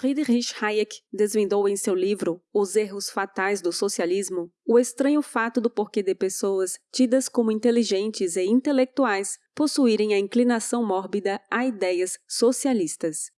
Friedrich Hayek desvendou em seu livro Os Erros Fatais do Socialismo o estranho fato do porquê de pessoas tidas como inteligentes e intelectuais possuírem a inclinação mórbida a ideias socialistas.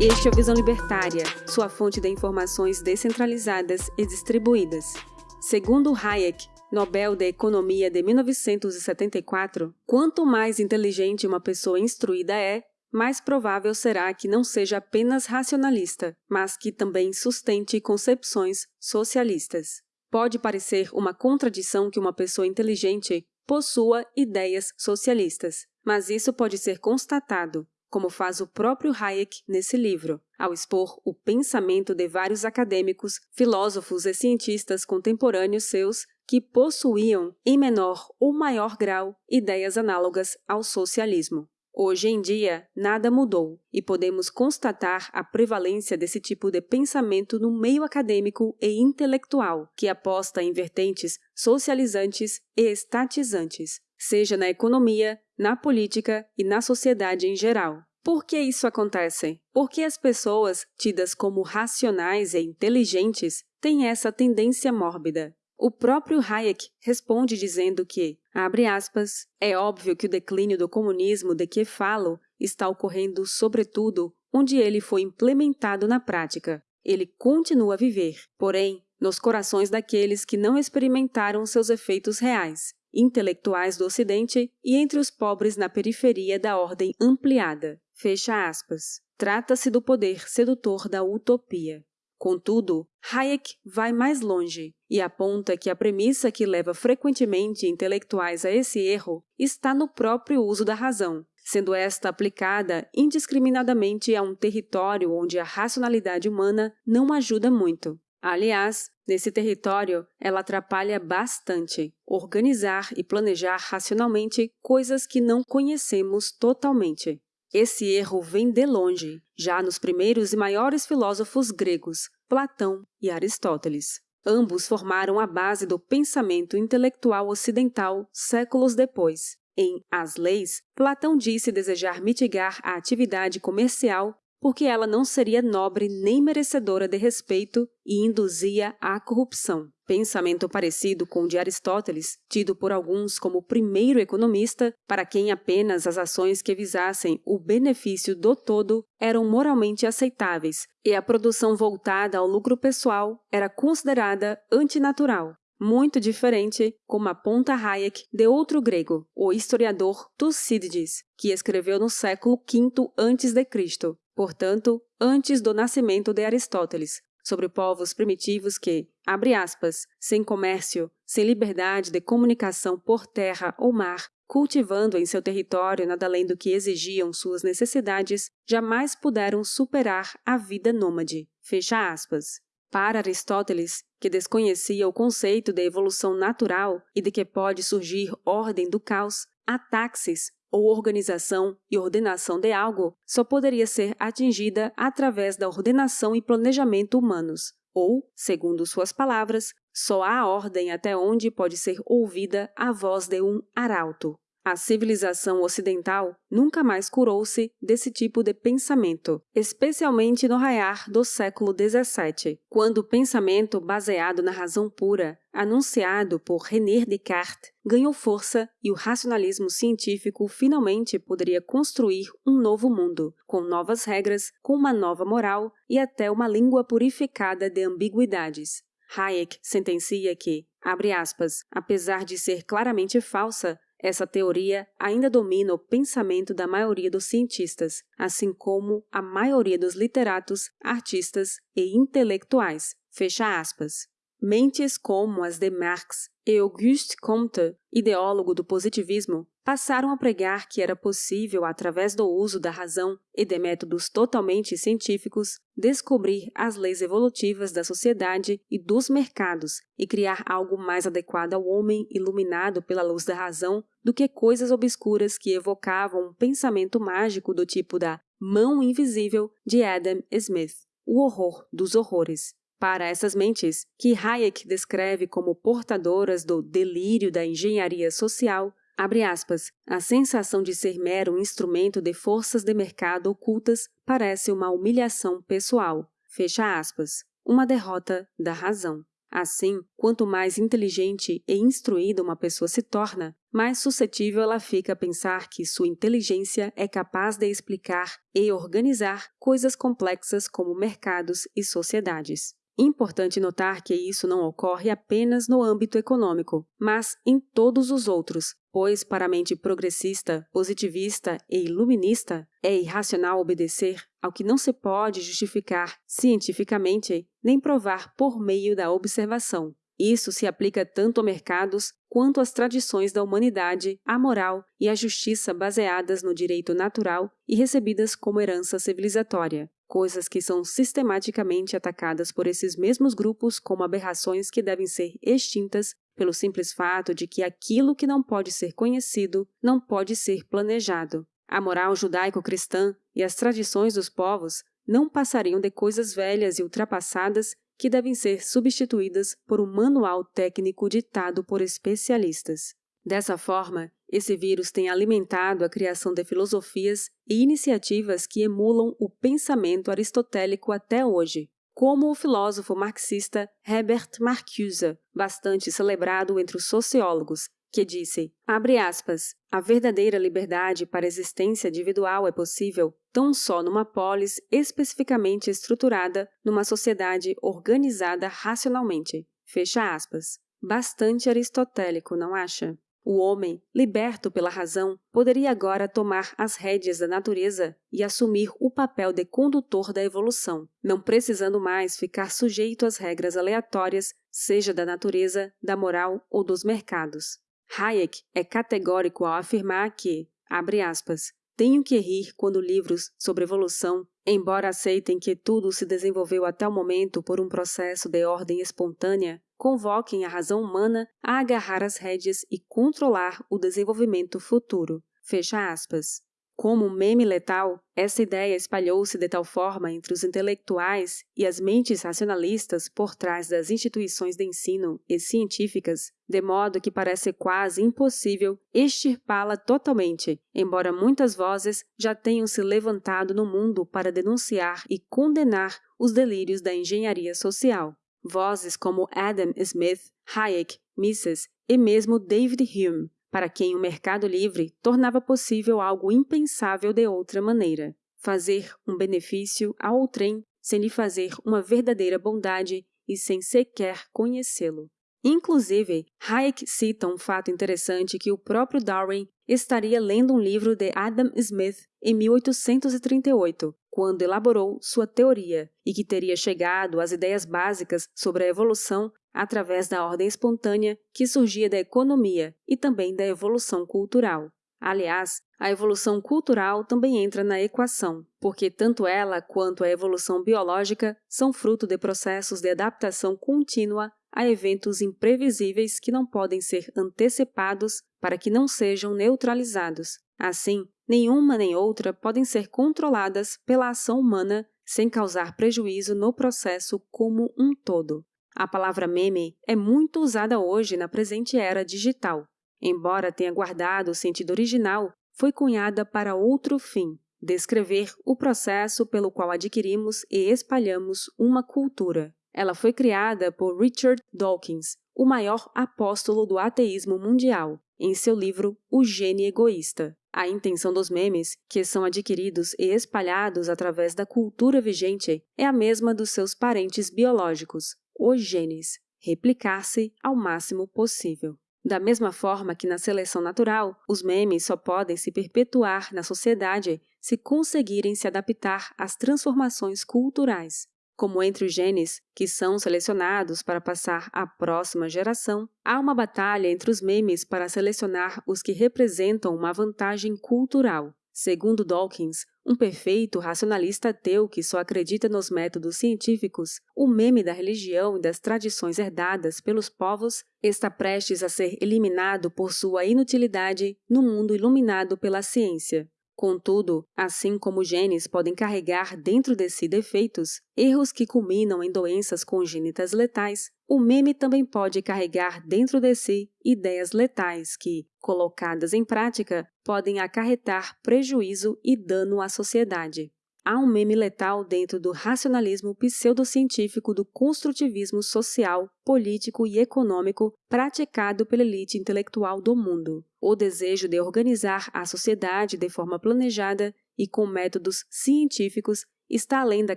Este é o Visão Libertária, sua fonte de informações descentralizadas e distribuídas. Segundo Hayek, Nobel de Economia de 1974, quanto mais inteligente uma pessoa instruída é, mais provável será que não seja apenas racionalista, mas que também sustente concepções socialistas. Pode parecer uma contradição que uma pessoa inteligente possua ideias socialistas, mas isso pode ser constatado, como faz o próprio Hayek nesse livro, ao expor o pensamento de vários acadêmicos, filósofos e cientistas contemporâneos seus que possuíam, em menor ou maior grau, ideias análogas ao socialismo. Hoje em dia, nada mudou e podemos constatar a prevalência desse tipo de pensamento no meio acadêmico e intelectual, que aposta em vertentes socializantes e estatizantes, seja na economia, na política e na sociedade em geral. Por que isso acontece? Porque as pessoas, tidas como racionais e inteligentes, têm essa tendência mórbida. O próprio Hayek responde dizendo que, abre aspas, é óbvio que o declínio do comunismo de que falo está ocorrendo sobretudo onde ele foi implementado na prática. Ele continua a viver, porém, nos corações daqueles que não experimentaram seus efeitos reais, intelectuais do Ocidente e entre os pobres na periferia da ordem ampliada. Fecha aspas. Trata-se do poder sedutor da utopia. Contudo, Hayek vai mais longe e aponta que a premissa que leva frequentemente intelectuais a esse erro está no próprio uso da razão, sendo esta aplicada indiscriminadamente a um território onde a racionalidade humana não ajuda muito. Aliás, nesse território, ela atrapalha bastante organizar e planejar racionalmente coisas que não conhecemos totalmente. Esse erro vem de longe, já nos primeiros e maiores filósofos gregos, Platão e Aristóteles. Ambos formaram a base do pensamento intelectual ocidental séculos depois. Em As Leis, Platão disse desejar mitigar a atividade comercial porque ela não seria nobre nem merecedora de respeito e induzia à corrupção. Pensamento parecido com o de Aristóteles, tido por alguns como o primeiro economista, para quem apenas as ações que visassem o benefício do todo eram moralmente aceitáveis e a produção voltada ao lucro pessoal era considerada antinatural. Muito diferente, como aponta Hayek, de outro grego, o historiador Tucídides, que escreveu no século V a.C., portanto, antes do nascimento de Aristóteles, sobre povos primitivos que, abre aspas, sem comércio, sem liberdade de comunicação por terra ou mar, cultivando em seu território nada além do que exigiam suas necessidades, jamais puderam superar a vida nômade. Fecha aspas. Para Aristóteles, que desconhecia o conceito de evolução natural e de que pode surgir ordem do caos, a taxis, ou organização e ordenação de algo só poderia ser atingida através da ordenação e planejamento humanos, ou, segundo suas palavras, só há ordem até onde pode ser ouvida a voz de um arauto. A civilização ocidental nunca mais curou-se desse tipo de pensamento, especialmente no raiar do século XVII, quando o pensamento baseado na razão pura, anunciado por René Descartes, ganhou força e o racionalismo científico finalmente poderia construir um novo mundo, com novas regras, com uma nova moral e até uma língua purificada de ambiguidades. Hayek sentencia que, abre aspas, apesar de ser claramente falsa, essa teoria ainda domina o pensamento da maioria dos cientistas, assim como a maioria dos literatos, artistas e intelectuais. Fecha aspas. Mentes como as de Marx e Auguste Comte, ideólogo do positivismo, passaram a pregar que era possível, através do uso da razão e de métodos totalmente científicos, descobrir as leis evolutivas da sociedade e dos mercados e criar algo mais adequado ao homem iluminado pela luz da razão do que coisas obscuras que evocavam um pensamento mágico do tipo da mão invisível de Adam Smith, o horror dos horrores. Para essas mentes, que Hayek descreve como portadoras do delírio da engenharia social, Abre aspas. A sensação de ser mero instrumento de forças de mercado ocultas parece uma humilhação pessoal. Fecha aspas. Uma derrota da razão. Assim, quanto mais inteligente e instruída uma pessoa se torna, mais suscetível ela fica a pensar que sua inteligência é capaz de explicar e organizar coisas complexas como mercados e sociedades. Importante notar que isso não ocorre apenas no âmbito econômico, mas em todos os outros, pois para a mente progressista, positivista e iluminista, é irracional obedecer ao que não se pode justificar cientificamente nem provar por meio da observação. Isso se aplica tanto a mercados quanto às tradições da humanidade, à moral e à justiça baseadas no direito natural e recebidas como herança civilizatória coisas que são sistematicamente atacadas por esses mesmos grupos como aberrações que devem ser extintas pelo simples fato de que aquilo que não pode ser conhecido não pode ser planejado. A moral judaico-cristã e as tradições dos povos não passariam de coisas velhas e ultrapassadas que devem ser substituídas por um manual técnico ditado por especialistas. Dessa forma, esse vírus tem alimentado a criação de filosofias e iniciativas que emulam o pensamento aristotélico até hoje, como o filósofo marxista Herbert Marcuse, bastante celebrado entre os sociólogos, que disse, abre aspas, a verdadeira liberdade para a existência individual é possível tão só numa polis especificamente estruturada numa sociedade organizada racionalmente. Fecha aspas. Bastante aristotélico, não acha? O homem, liberto pela razão, poderia agora tomar as rédeas da natureza e assumir o papel de condutor da evolução, não precisando mais ficar sujeito às regras aleatórias, seja da natureza, da moral ou dos mercados. Hayek é categórico ao afirmar que, abre aspas, tenho que rir quando livros sobre evolução, embora aceitem que tudo se desenvolveu até o momento por um processo de ordem espontânea, convoquem a razão humana a agarrar as rédeas e controlar o desenvolvimento futuro. Fecha aspas. Como um meme letal, essa ideia espalhou-se de tal forma entre os intelectuais e as mentes racionalistas por trás das instituições de ensino e científicas, de modo que parece quase impossível extirpá-la totalmente, embora muitas vozes já tenham se levantado no mundo para denunciar e condenar os delírios da engenharia social. Vozes como Adam Smith, Hayek, Mises e mesmo David Hume, para quem o mercado livre tornava possível algo impensável de outra maneira: fazer um benefício ao outrem sem lhe fazer uma verdadeira bondade e sem sequer conhecê-lo. Inclusive, Hayek cita um fato interessante que o próprio Darwin estaria lendo um livro de Adam Smith em 1838, quando elaborou sua teoria, e que teria chegado às ideias básicas sobre a evolução através da ordem espontânea que surgia da economia e também da evolução cultural. Aliás, a evolução cultural também entra na equação, porque tanto ela quanto a evolução biológica são fruto de processos de adaptação contínua a eventos imprevisíveis que não podem ser antecipados para que não sejam neutralizados. Assim, nenhuma nem outra podem ser controladas pela ação humana sem causar prejuízo no processo como um todo. A palavra meme é muito usada hoje na presente era digital. Embora tenha guardado o sentido original, foi cunhada para outro fim descrever o processo pelo qual adquirimos e espalhamos uma cultura. Ela foi criada por Richard Dawkins, o maior apóstolo do ateísmo mundial, em seu livro O Gene Egoísta. A intenção dos memes, que são adquiridos e espalhados através da cultura vigente, é a mesma dos seus parentes biológicos, os genes, replicar-se ao máximo possível. Da mesma forma que na seleção natural, os memes só podem se perpetuar na sociedade se conseguirem se adaptar às transformações culturais como entre os genes que são selecionados para passar à próxima geração, há uma batalha entre os memes para selecionar os que representam uma vantagem cultural. Segundo Dawkins, um perfeito racionalista ateu que só acredita nos métodos científicos, o meme da religião e das tradições herdadas pelos povos está prestes a ser eliminado por sua inutilidade no mundo iluminado pela ciência. Contudo, assim como genes podem carregar dentro de si defeitos, erros que culminam em doenças congênitas letais, o meme também pode carregar dentro de si ideias letais que, colocadas em prática, podem acarretar prejuízo e dano à sociedade. Há um meme letal dentro do racionalismo pseudocientífico do construtivismo social, político e econômico praticado pela elite intelectual do mundo. O desejo de organizar a sociedade de forma planejada e com métodos científicos está além da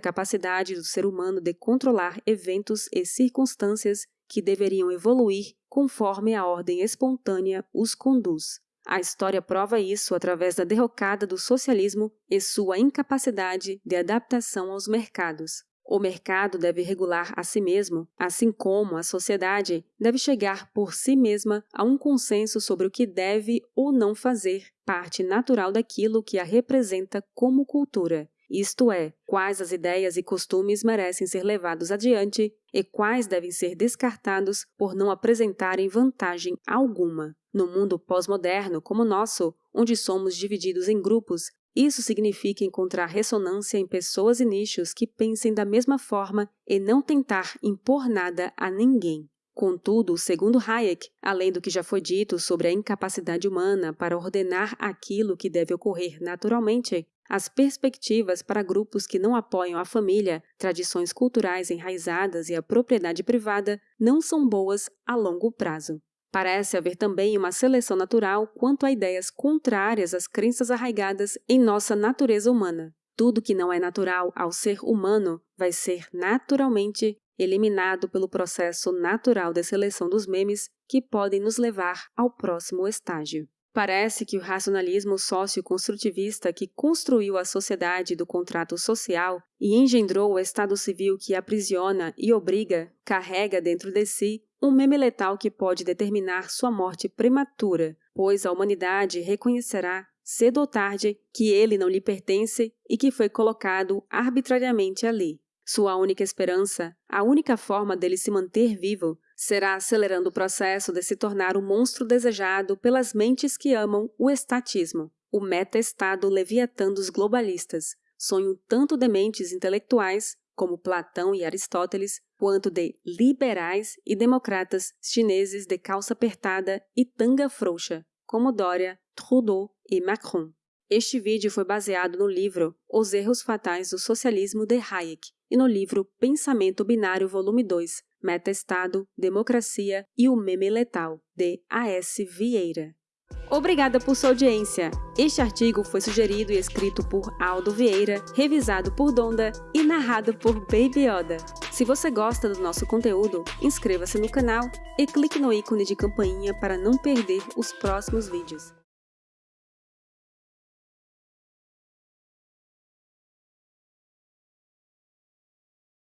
capacidade do ser humano de controlar eventos e circunstâncias que deveriam evoluir conforme a ordem espontânea os conduz. A história prova isso através da derrocada do socialismo e sua incapacidade de adaptação aos mercados. O mercado deve regular a si mesmo, assim como a sociedade deve chegar por si mesma a um consenso sobre o que deve ou não fazer parte natural daquilo que a representa como cultura, isto é, quais as ideias e costumes merecem ser levados adiante e quais devem ser descartados por não apresentarem vantagem alguma. No mundo pós-moderno como o nosso, onde somos divididos em grupos, isso significa encontrar ressonância em pessoas e nichos que pensem da mesma forma e não tentar impor nada a ninguém. Contudo, segundo Hayek, além do que já foi dito sobre a incapacidade humana para ordenar aquilo que deve ocorrer naturalmente, as perspectivas para grupos que não apoiam a família, tradições culturais enraizadas e a propriedade privada não são boas a longo prazo. Parece haver também uma seleção natural quanto a ideias contrárias às crenças arraigadas em nossa natureza humana. Tudo que não é natural ao ser humano vai ser naturalmente eliminado pelo processo natural de seleção dos memes que podem nos levar ao próximo estágio. Parece que o racionalismo socioconstrutivista que construiu a sociedade do contrato social e engendrou o Estado civil que aprisiona e obriga, carrega dentro de si um meme letal que pode determinar sua morte prematura, pois a humanidade reconhecerá, cedo ou tarde, que ele não lhe pertence e que foi colocado arbitrariamente ali. Sua única esperança, a única forma dele se manter vivo, será acelerando o processo de se tornar o monstro desejado pelas mentes que amam o estatismo, o meta-estado leviatã dos globalistas, sonho tanto de mentes intelectuais como Platão e Aristóteles, quanto de liberais e democratas chineses de calça apertada e tanga frouxa, como Dória, Trudeau e Macron. Este vídeo foi baseado no livro Os Erros Fatais do Socialismo de Hayek e no livro Pensamento Binário Volume 2, Meta-Estado, Democracia e o Meme Letal, de A.S. Vieira. Obrigada por sua audiência. Este artigo foi sugerido e escrito por Aldo Vieira, revisado por Donda e narrado por Baby Yoda. Se você gosta do nosso conteúdo, inscreva-se no canal e clique no ícone de campainha para não perder os próximos vídeos.